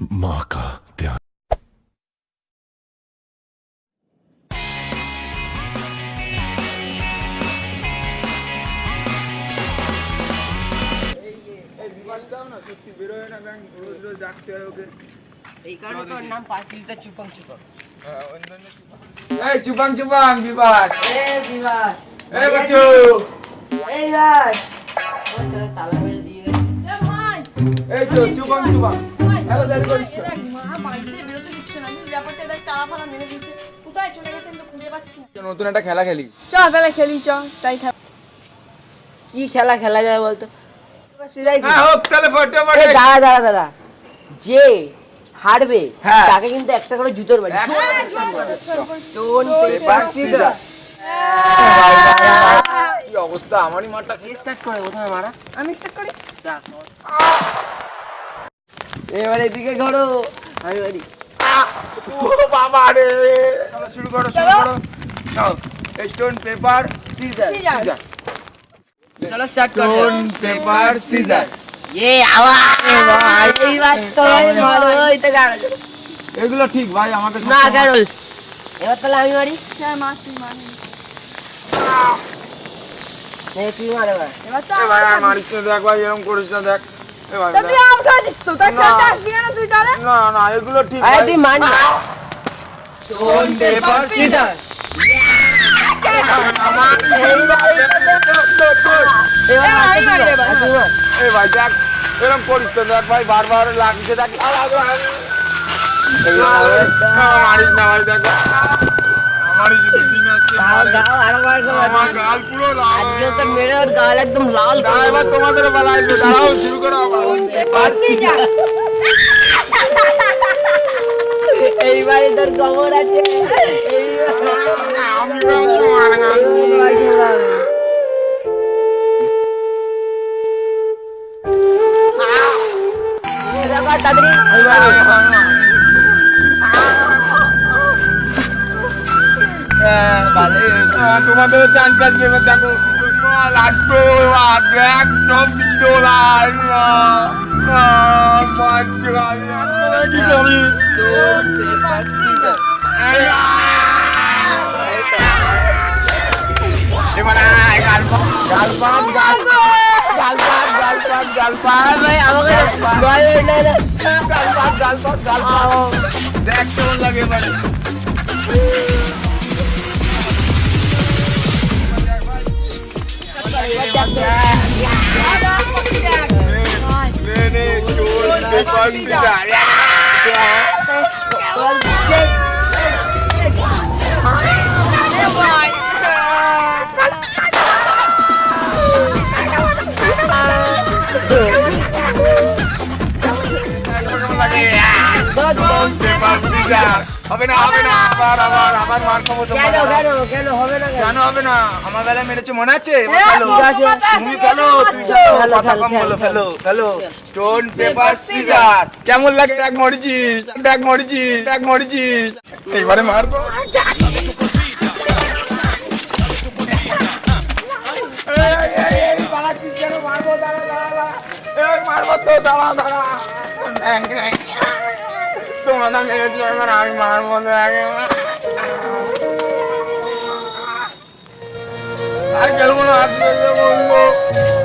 マーカーである。এই কারণে তোর নাম পাঁচিলটা চুপাং চুপাং। এই চুপাং চুপাং বিবাস এ বিবাস এ বাচ্চু। এই ভাই তালা মেরে দিয়ে এই তো চলে পাচ্ছি না। নতুন একটা খেলা খেলি। চ তাহলে খেলি চ তাই কি খেলা খেলা যায় বলতো? হ্যাঁ দাঁড়া দাঁড়া দাঁড়া। যে হারবে হ্যাঁ। তাকে কিন্তু একটা করে জুতোর বাড়ি। কি অবস্থা? আমারই মাঠটা স্টার্ট করে? প্রথমে মারা। আমি স্টার্ট করি? এবার এদিকে আমি বাড়ি। বাবা রে। শুরু করো শুরু করো। স্টোন পেপার সিজার চলো স্টার্ট করো। স্টোন পেপার সিজার এ এই তো ভালো এগুলো ঠিক ভাই আমাকে না এবার তাহলে আমি হ্যাঁ তুই তুই মারে এবার। তো মারিস না দেখ ভাই এরকম করিস না দেখ। এ ভাই তা দেখ। তুই আম খাচ্ছিস তো? তাই খেলতে আসবি কেন তুই তাহলে? না না এগুলো ঠিক আরে তুই মান স্টোন পেপার সিজার এবার আমি মারি এবার, আর তুই মার। এ ভাই দেখ এরকম করিস তো দেখ ভাই বারবার লাগছে দেখ। না, মারিস দেখ। আমারই মারে। গাও আরও বার করে আমার গাল পুরো লাল আজকে তো মেরে ওর গাল একদম লাল না, এবার তোমাদের বেলা আসবে দাঁড়াও শুরু করো আবার এইবারে তোর খবর আছে আমি ভাবছি মার গাল। তাড়াতাড়ি আমি মারবো। আহ, তোমাদের চান চান এবার দেখো লাস্ট একদম বিদোলাই মারছে ভাই এখন কি করি এবার আয়, গাল পাত, গাল পাত, গাল পাত, গাল পাত, গাল পাত, গাল পাত। ভাই আমাকে ভয় হয়ে যায় না। গাল পাত, গাল পাত, গাল পাত। দেখ কেমন লাগে এবারে। নে, নে, হবে না হবে না আবার আবার আবার মার খাব তো কেন কেন কেন হবে না কেন? হবে না? আমার বেলায় মেরেছে মনে আছে? মাথা তুমি খেলো তুমি কথা কম বলো খেলো খেলো স্টোন পেপার সিজার কেমন লাগে? এক মরিচিস এক মরিচিস এক মরিচিস এইবারে মারবো? মারবো, দাঁড়া, দাঁড়া, মারবো তো, দাঁড়া, দাঁড়া। এই, এই, তোমার না মেরেছো, এবার আমি মারবো, দেখ। আর খেলব না, হাত ধরে বলব।